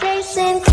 Chasing